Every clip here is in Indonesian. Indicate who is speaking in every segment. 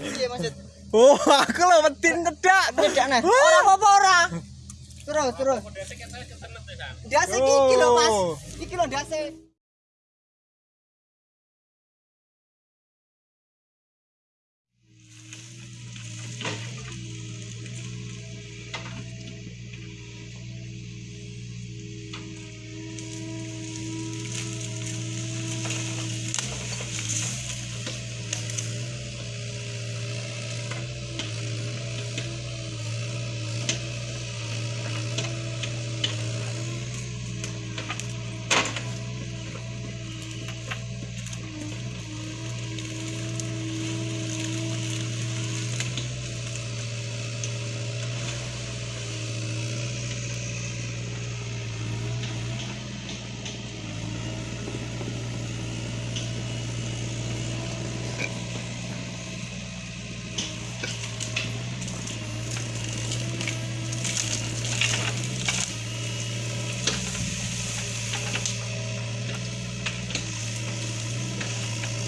Speaker 1: Iya maksud.
Speaker 2: Oh, aku wedin cedak.
Speaker 1: Tidak nah. Ora apa-apa ora. Terus terus. Dase iki lho Mas. Iki lho dase.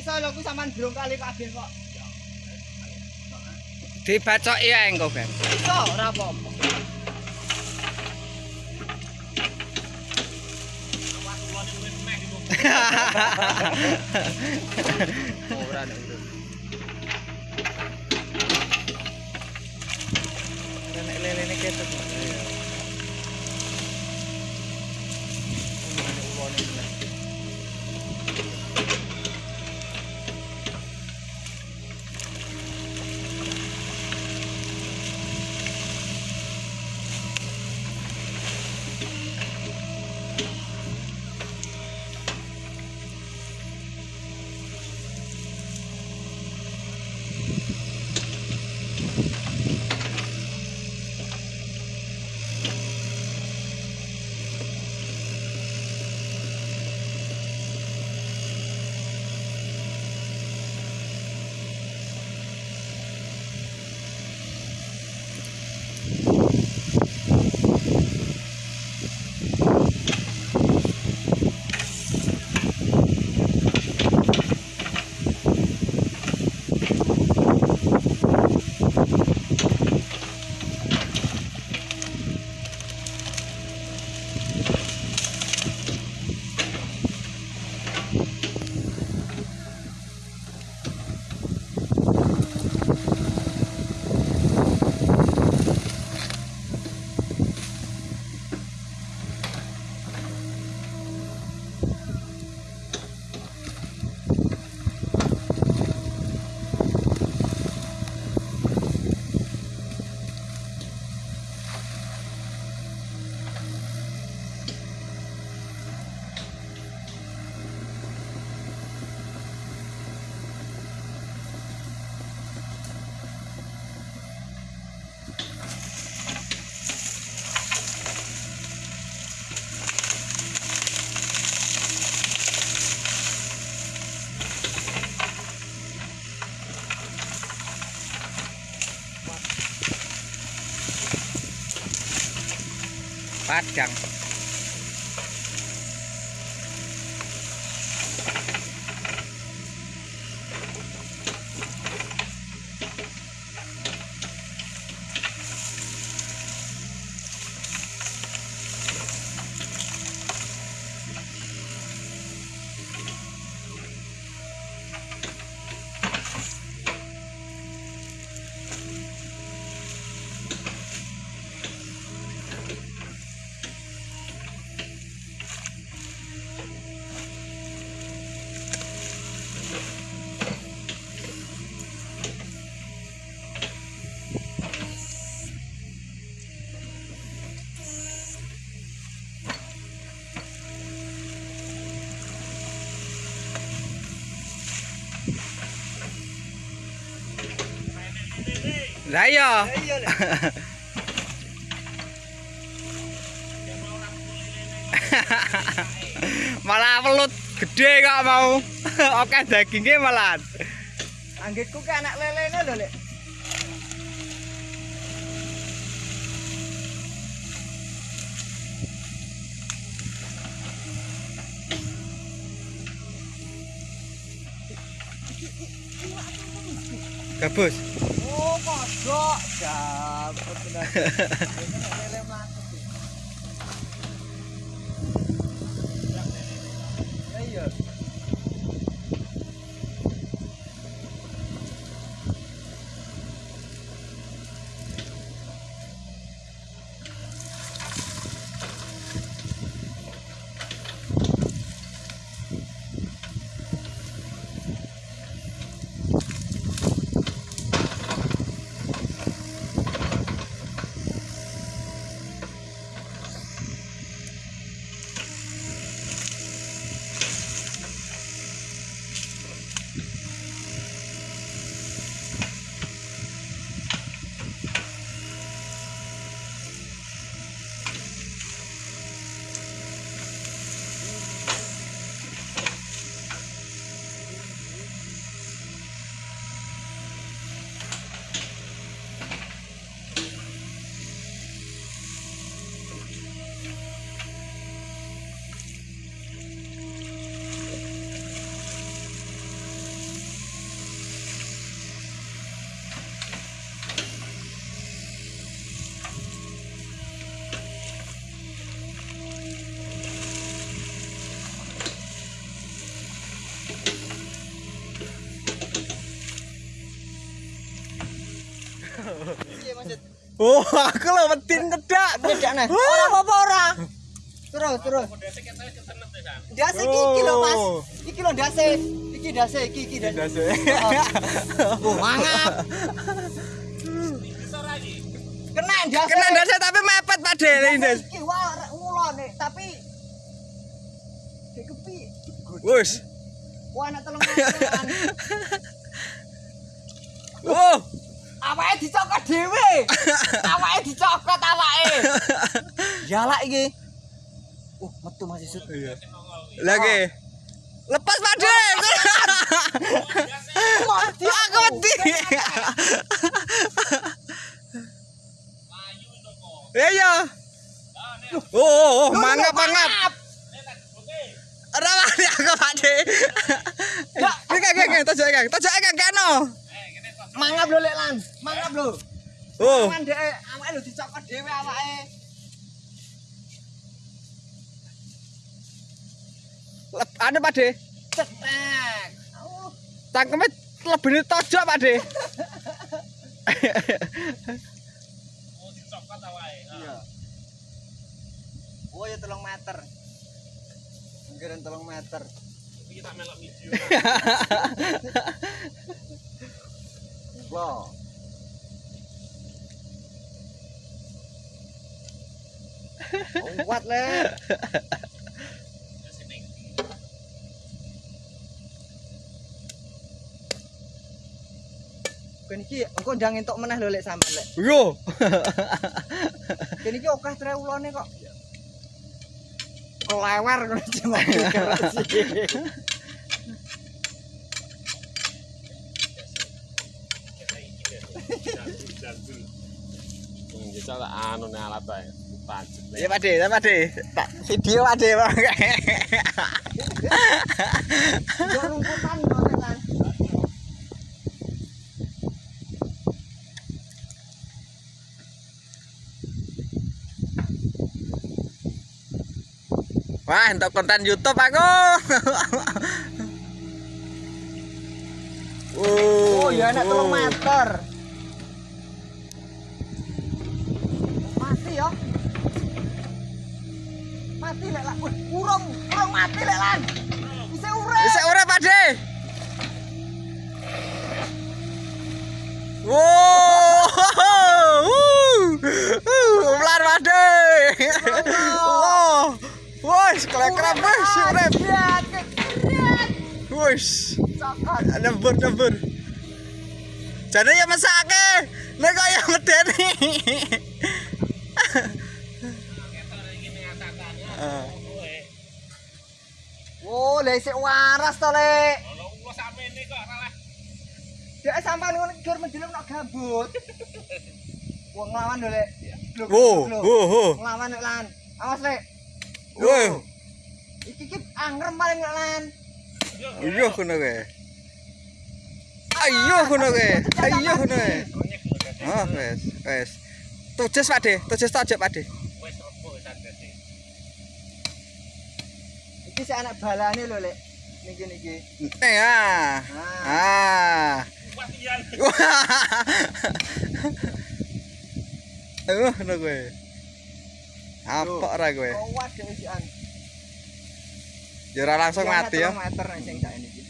Speaker 1: iso lho ku sampean durung kali kabeh kok.
Speaker 2: Dibacoki ae engko, Ben.
Speaker 1: Iso ora apa-apa.
Speaker 2: Ora nek. Ora nek lelene ketok. 打枪。Lah iya. Malah pelut gede kok mau. Oke dagingnya malah.
Speaker 1: Anggitku ke anak lelene lho, Lek.
Speaker 2: Gabus.
Speaker 1: mojok. Dapat sudah. Iya.
Speaker 2: Oh, aku lho wetin kedak.
Speaker 1: Bedak nah. Ora apa-apa ora. Terus, terus. Dase iki iki lho, Mas. Iki lho dase. Iki dase, iki iki dase. Oh, mangap. Kena dase.
Speaker 2: Kena dasi tapi mepet Pak De. Lindes.
Speaker 1: Iki wah ngulone, tapi kepi.
Speaker 2: Wus.
Speaker 1: Wah, anak telung meteran.
Speaker 2: Oh.
Speaker 1: Awake dicokot dhewe. Awake dicokot awake. Yalak iki. Uh, metu Mas Isut.
Speaker 2: Iya. Lagi. Lepas Pak De.
Speaker 1: Mati
Speaker 2: Aku wedi. Ya ya. Oh, oh, oh, mangap mangap. Ora wani aku Pak De. Iki kak kak tojok kak. Tojok kak kano.
Speaker 1: Mangap lho lek lan. Mangap lho.
Speaker 2: Oh.
Speaker 1: Kan dhek awake lho dicokot dhewe awake.
Speaker 2: Anu Pak De.
Speaker 1: Cetek. Oh,
Speaker 2: Cangkeme lebih tojok Pak De.
Speaker 1: iya. Oh ya telung meter. Ngeren telung meter. Loh. Oh, kuat le. Kene iki engko ndang entuk meneh lho lek sampean lek.
Speaker 2: Yo.
Speaker 1: Kene iki akeh trewulane kok. Kelewer ngono
Speaker 3: Bisa tak anu nih alat.
Speaker 2: Iya Pak De, Pak De. Tak video Pak De. Wah, untuk konten YouTube aku.
Speaker 1: Oh, ya enak telung meter. Mati lek lan. Urung, urung mati lek lan. Bisa urip.
Speaker 2: Bisa ora Pak De. Wow. Ular Pak De. Wow. Wes, kelekram wes urip. Wes.
Speaker 1: Cokot.
Speaker 2: Nembur nembur. Jadi ya mesake. Nek kaya medeni.
Speaker 1: Lha isik waras to, Lek.
Speaker 3: Kalau sampe ini kok malah
Speaker 1: Dek sampean ngono gur menjelem nok gambut. Wong nglawan lho, Lek. Lho,
Speaker 2: Wo, wo, wo.
Speaker 1: Nglawan Lek lan. Awas, Lek.
Speaker 2: Wo.
Speaker 1: Iki ki angrem paling Lek lan.
Speaker 2: Iya ngono kowe. Ayo ngono kowe. Ayo ngono kowe. Oh, wes, wes. Tujes Pak De, tujes Pak De.
Speaker 1: Iki sik anak balane lho, Lek. Niki niki.
Speaker 2: Ah. Ah.
Speaker 3: Wah iya.
Speaker 2: Ayo ngono kowe. Apa ora kowe?
Speaker 1: Kuat.
Speaker 2: Ya ora langsung mati ya.
Speaker 1: meter sing sak niki.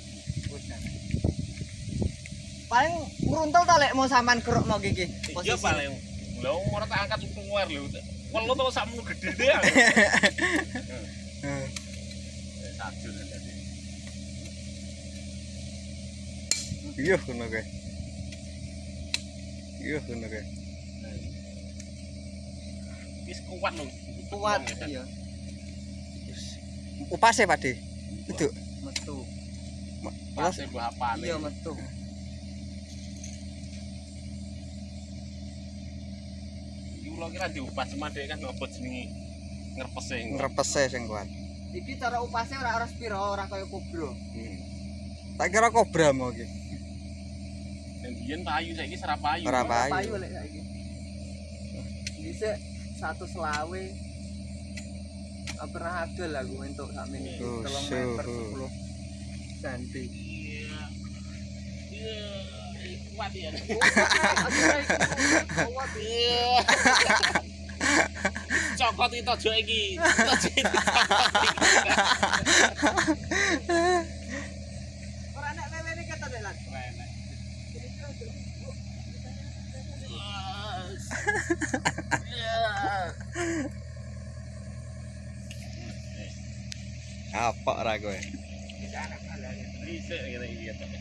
Speaker 1: Paling ngruntel ta lek mau sampean keruk mau iki.
Speaker 3: Iya paling. Lho ora tak angkat kuwer lho. Welu to sakmu gede deh.
Speaker 2: Eh,
Speaker 3: Sajur tadi.
Speaker 2: Iya ngono kowe. Iya ngono kowe.
Speaker 3: Wis kuat lho.
Speaker 1: Kuat iya.
Speaker 2: Upase Pak De.
Speaker 1: Metu.
Speaker 3: Pas mbah apane.
Speaker 1: Iya metu.
Speaker 3: Kula kira diupas cuma dhek kan ngopo jenenge ngrepese.
Speaker 2: Ngrepese sing kuat.
Speaker 1: Iki cara upase ora ora spiro, ora kaya kubro.
Speaker 3: Hmm.
Speaker 2: Tak kira kobra mau iki.
Speaker 3: Dan biyen payu saiki serap payu.
Speaker 2: Ora payu.
Speaker 1: Payu lek saiki. Dhisik satu selawe pernah agel aku entuk sak menit
Speaker 2: Oh,
Speaker 1: 3 meter
Speaker 2: suhu.
Speaker 1: 10 cm.
Speaker 3: Iya. Iya. Kuat ya.
Speaker 1: Kuat.
Speaker 3: Iya. Cokot itu tojo iki. Tojo.
Speaker 1: Ora nek lelene kata delan.
Speaker 2: Apa ora kowe?
Speaker 3: Bisa ngene iki.